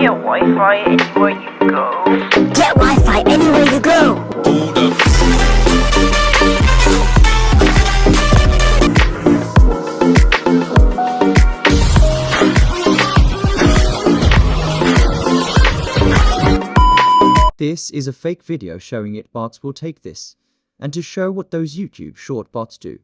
Get Wi-Fi anywhere you go. Get Wi-Fi anywhere you go. This is a fake video showing it bots will take this, and to show what those YouTube short bots do.